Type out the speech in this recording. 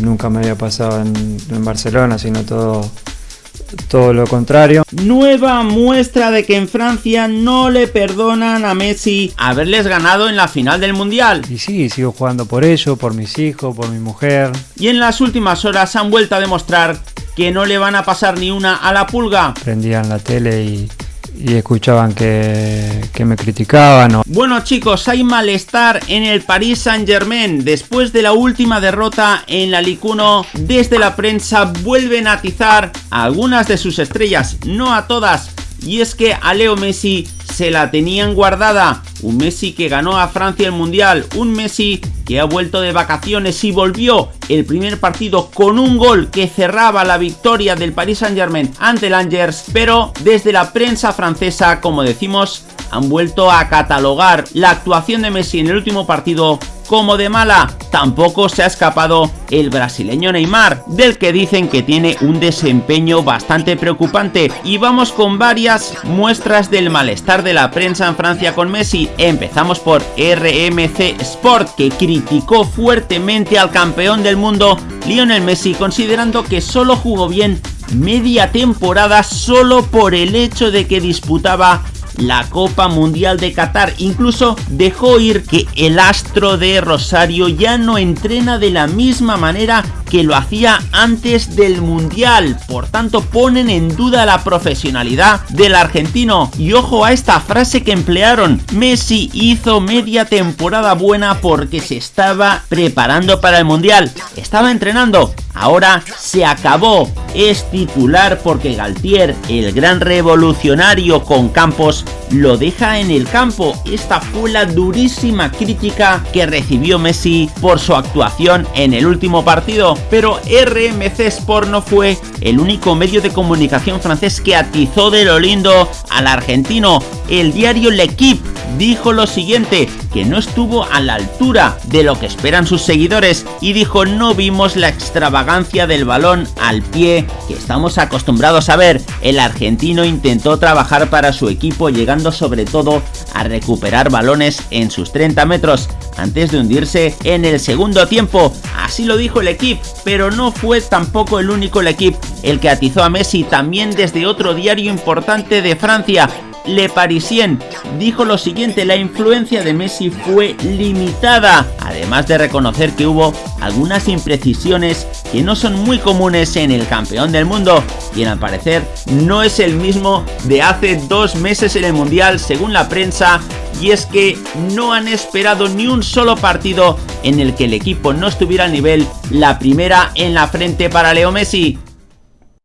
Nunca me había pasado en, en Barcelona, sino todo, todo lo contrario. Nueva muestra de que en Francia no le perdonan a Messi haberles ganado en la final del Mundial. Y sí, sigo jugando por ello, por mis hijos, por mi mujer. Y en las últimas horas han vuelto a demostrar que no le van a pasar ni una a la pulga. Prendían la tele y, y escuchaban que, que, me criticaban. O... Bueno chicos, hay malestar en el Paris Saint Germain. Después de la última derrota en la Ligue 1, desde la prensa vuelven a atizar a algunas de sus estrellas, no a todas. Y es que a Leo Messi se la tenían guardada. Un Messi que ganó a Francia el Mundial. Un Messi que ha vuelto de vacaciones y volvió el primer partido con un gol que cerraba la victoria del Paris Saint Germain ante el Angers. Pero desde la prensa francesa, como decimos, han vuelto a catalogar la actuación de Messi en el último partido como de mala. Tampoco se ha escapado el brasileño Neymar, del que dicen que tiene un desempeño bastante preocupante. Y vamos con varias muestras del malestar de la prensa en Francia con Messi. Empezamos por RMC Sport, que criticó fuertemente al campeón del mundo, Lionel Messi, considerando que solo jugó bien media temporada solo por el hecho de que disputaba la Copa Mundial de Qatar. Incluso dejó ir que el astro de Rosario ya no entrena de la misma manera que lo hacía antes del Mundial. Por tanto, ponen en duda la profesionalidad del argentino. Y ojo a esta frase que emplearon. Messi hizo media temporada buena porque se estaba preparando para el Mundial. Estaba entrenando. Ahora se acabó. Es titular porque Galtier, el gran revolucionario con Campos, lo deja en el campo. Esta fue la durísima crítica que recibió Messi por su actuación en el último partido. Pero RMC Sport no fue el único medio de comunicación francés que atizó de lo lindo al argentino. El diario L'Equipe dijo lo siguiente, que no estuvo a la altura de lo que esperan sus seguidores y dijo no vimos la extravagancia del balón al pie que estamos acostumbrados a ver. El argentino intentó trabajar para su equipo llegando sobre todo a recuperar balones en sus 30 metros antes de hundirse en el segundo tiempo. Así lo dijo el equipo, pero no fue tampoco el único el equipo el que atizó a Messi también desde otro diario importante de Francia, le Parisien dijo lo siguiente, la influencia de Messi fue limitada, además de reconocer que hubo algunas imprecisiones que no son muy comunes en el campeón del mundo, quien al parecer no es el mismo de hace dos meses en el Mundial según la prensa y es que no han esperado ni un solo partido en el que el equipo no estuviera al nivel, la primera en la frente para Leo Messi.